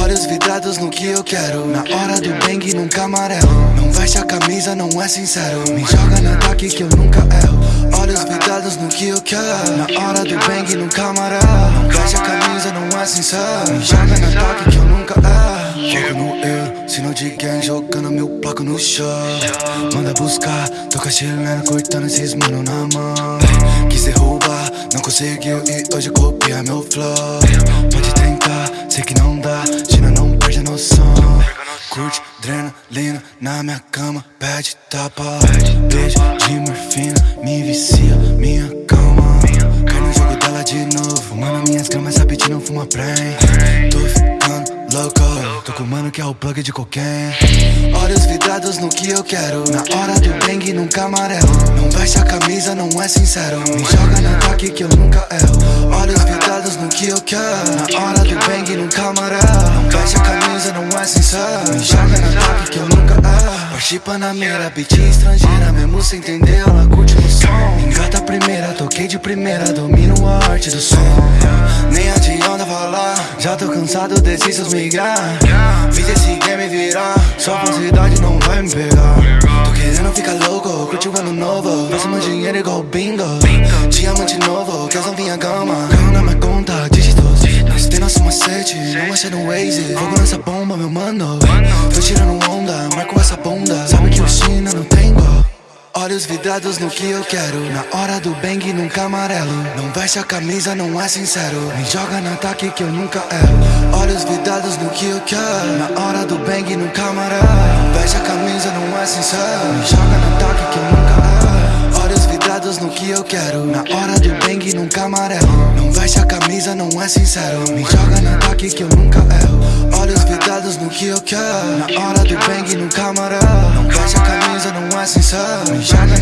Olhos vidrados no que eu quero. Na hora do bang nunca amarelo. Não veste a camisa, não é sincero. Me joga no ataque que eu nunca erro. Olhos vidrados no que eu quero. Na hora do bang nunca amarelo. Não veste a camisa, não é sincero. Me joga no ataque que eu nunca erro. Foco no euro, sino de gang Jogando meu placo no chão. Manda buscar, toca chilena Cortando esses mano na mão. Quis derrubar, não conseguiu E hoje copia meu flow sei que não dá China não perde a noção. Curte adrenalina na minha cama Pede tapa, beijo de morfina Me vicia, minha calma. Cai no jogo dela de novo. Mano, minhas gramas rapidinho, não fuma prem. Tô ficando louco. Tô com mano que é o plug de cocaine Olhos vidrados no que eu quero. Na hora do bang nunca amarelo Não veste a camisa, não é sincero. Me joga no ataque que eu nunca erro que eu quero Na hora do bang amarelo Não veste a camisa, não é sincero Me joga no ataque que eu nunca erro Parti Panamera, beat estrangeira Mesmo sem entender, ela curte no som Engata a primeira, toquei de primeira Domino a arte do som Nem adianta falar Já tô cansado desses seus migrar Fiz esse game virar Sua falsidade não vai me pegar Tô querendo ficar louco, curtir o ano novo Próximo dinheiro igual bingo Diamante novo, quer vinha gama Carro na minha conta, não achei no Waze. Fogo nessa bomba, meu mano. Tô tirando onda, marco essa bunda. Sabe que o China não tem igual. Olhos vidrados no que eu quero. Na hora do bang nunca amarelo Não veste a camisa, não é sincero. Me joga no ataque que eu nunca erro. Olhos vidrados no que eu quero. Na hora do bang nunca amarelo Não veste a camisa, não é sincero. Me joga no ataque que eu nunca Vidrados no que eu quero. Na hora do bang nunca amarelo. Não veste a camisa, não é sincero. Me joga no ataque que eu nunca erro. Olhos vidrados no que eu quero. Na hora do bang nunca amarelo. Não veste a camisa, não é sincero. Me joga